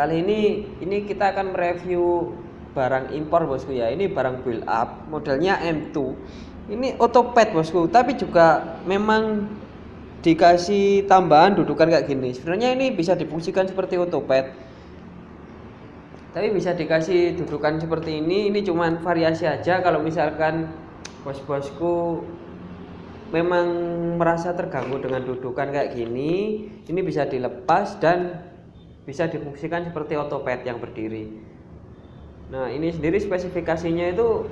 kali ini ini kita akan mereview barang impor bosku ya. Ini barang build up, modelnya M2. Ini otopet bosku, tapi juga memang dikasih tambahan dudukan kayak gini. Sebenarnya ini bisa difungsikan seperti otopet. Tapi bisa dikasih dudukan seperti ini. Ini cuman variasi aja kalau misalkan bos-bosku memang merasa terganggu dengan dudukan kayak gini ini bisa dilepas dan bisa difungsikan seperti otopet yang berdiri. Nah ini sendiri spesifikasinya itu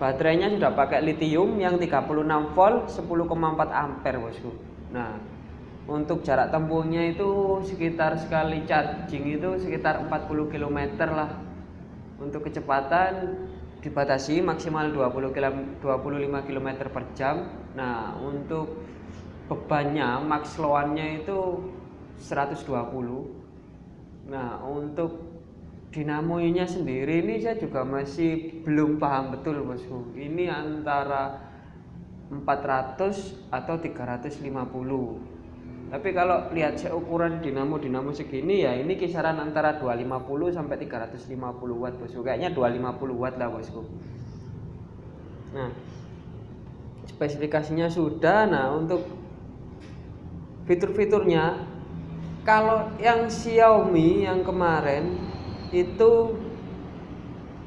baterainya sudah pakai lithium yang 36 volt 10,4 ampere bosku. Nah untuk jarak tempuhnya itu sekitar sekali charging itu sekitar 40 km lah. Untuk kecepatan dibatasi maksimal 20 km, 25 km per jam. Nah untuk bebannya max loannya itu 120 nah untuk dinamonya sendiri ini saya juga masih belum paham betul bosku ini antara 400 atau 350 tapi kalau lihat ukuran dinamo dinamo segini ya ini kisaran antara 250 sampai 350 watt bosku kayaknya 250 watt lah bosku nah spesifikasinya sudah. Nah untuk fitur-fiturnya kalau yang Xiaomi yang kemarin itu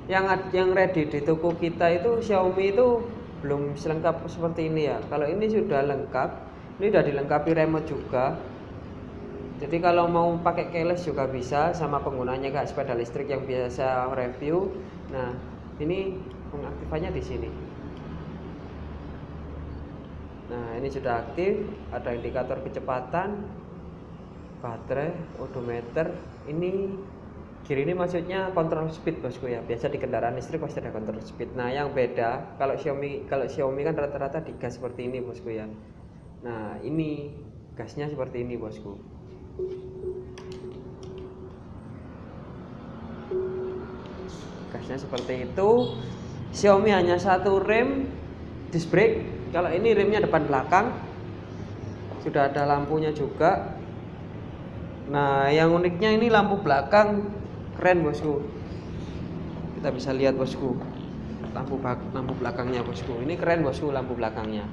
yang yang ready di toko kita itu Xiaomi itu belum selengkap seperti ini ya. Kalau ini sudah lengkap ini udah dilengkapi remote juga. Jadi kalau mau pakai keyless juga bisa sama penggunanya kayak sepeda listrik yang biasa review. Nah ini pengaktifannya di sini. Nah ini sudah aktif ada indikator kecepatan baterai odometer. Ini kiri ini maksudnya kontrol speed bosku ya. Biasa di kendaraan listrik pasti ada kontrol speed. Nah yang beda kalau Xiaomi kalau Xiaomi kan rata-rata digas seperti ini bosku ya. Nah ini gasnya seperti ini bosku. Gasnya seperti itu. Xiaomi hanya satu rem disc brake. Kalau ini remnya depan belakang. Sudah ada lampunya juga nah yang uniknya ini lampu belakang keren bosku. Kita bisa lihat bosku. Lampu lampu belakangnya bosku. Ini keren bosku lampu belakangnya.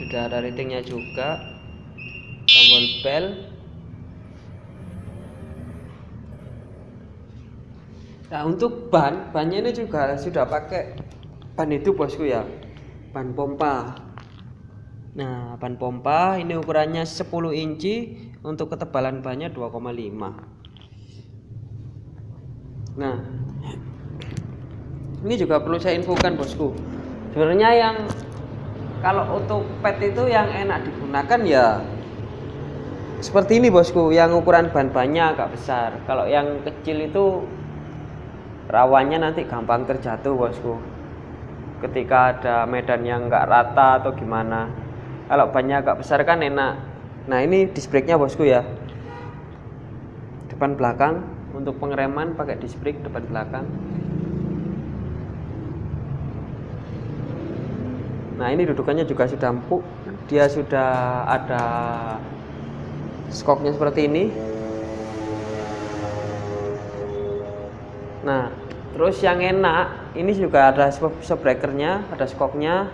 Sudah ada ratingnya juga. Tombol bell. Nah untuk ban bannya ini juga sudah pakai ban itu bosku ya. Ban pompa nah ban pompa ini ukurannya 10 inci untuk ketebalan bannya 2,5 nah ini juga perlu saya infokan bosku. Sebenarnya yang kalau otopet itu yang enak digunakan ya seperti ini bosku. Yang ukuran ban-bannya agak besar. Kalau yang kecil itu rawannya nanti gampang terjatuh bosku. Ketika ada medan yang enggak rata atau gimana kalau bannya agak besar kan enak. Nah ini disc brake nya bosku ya. Depan belakang untuk pengereman pakai disc brake depan belakang. Nah ini dudukannya juga sudah empuk. Dia sudah ada skoknya seperti ini. Nah terus yang enak ini juga ada breakernya ada skoknya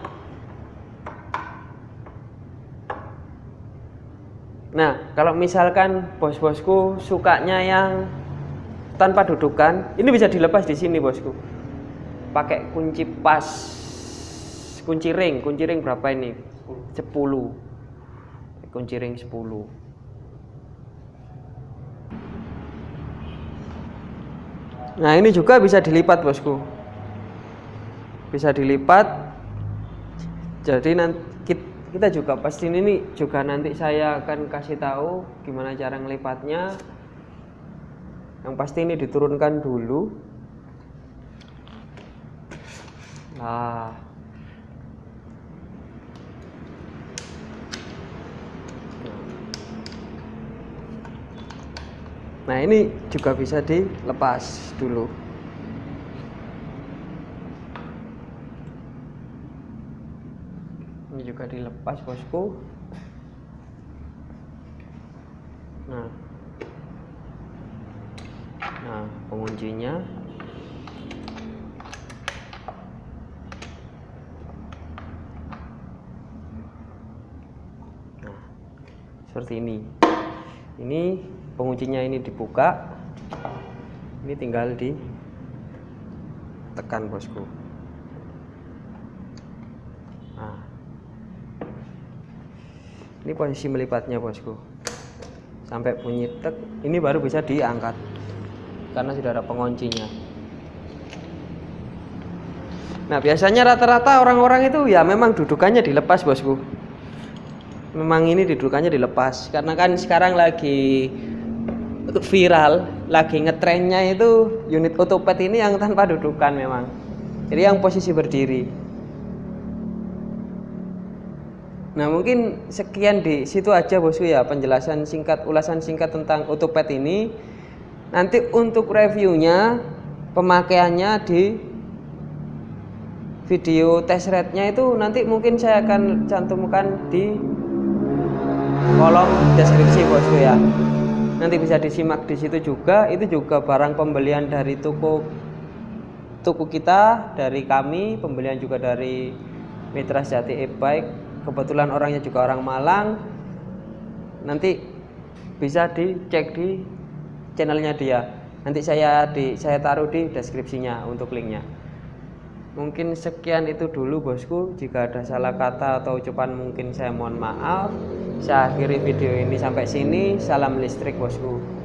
nah kalau misalkan bos-bosku sukanya yang tanpa dudukan ini bisa dilepas di sini bosku. Pakai kunci pas kunci ring. Kunci ring berapa ini? 10 kunci ring 10 nah ini juga bisa dilipat bosku. Bisa dilipat. Jadi nanti kita juga pasti ini juga nanti saya akan kasih tahu gimana cara ngelipatnya. Yang pasti ini diturunkan dulu. Nah. Nah ini juga bisa dilepas dulu ini juga dilepas bosku. Nah. Nah penguncinya. Nah seperti ini. Ini penguncinya ini dibuka. Ini tinggal di tekan bosku ini posisi melipatnya bosku. Sampai bunyi tek. Ini baru bisa diangkat karena sudah ada penguncinya. Nah biasanya rata-rata orang-orang itu ya memang dudukannya dilepas bosku. Memang ini dudukannya dilepas karena kan sekarang lagi viral lagi ngetrennya itu unit otopet ini yang tanpa dudukan memang. Jadi yang posisi berdiri Nah mungkin sekian di situ aja bosku ya penjelasan singkat ulasan singkat tentang otopet ini. Nanti untuk reviewnya pemakaiannya di video test rate-nya itu nanti mungkin saya akan cantumkan di kolom deskripsi bosku ya. Nanti bisa disimak di situ juga. Itu juga barang pembelian dari toko toko kita dari kami, pembelian juga dari Mitra Sejati e-bike kebetulan orangnya juga orang Malang. Nanti bisa dicek di channelnya dia. Nanti saya di saya taruh di deskripsinya untuk linknya. Mungkin sekian itu dulu bosku. Jika ada salah kata atau ucapan mungkin saya mohon maaf. Saya akhiri video ini sampai sini. Salam listrik bosku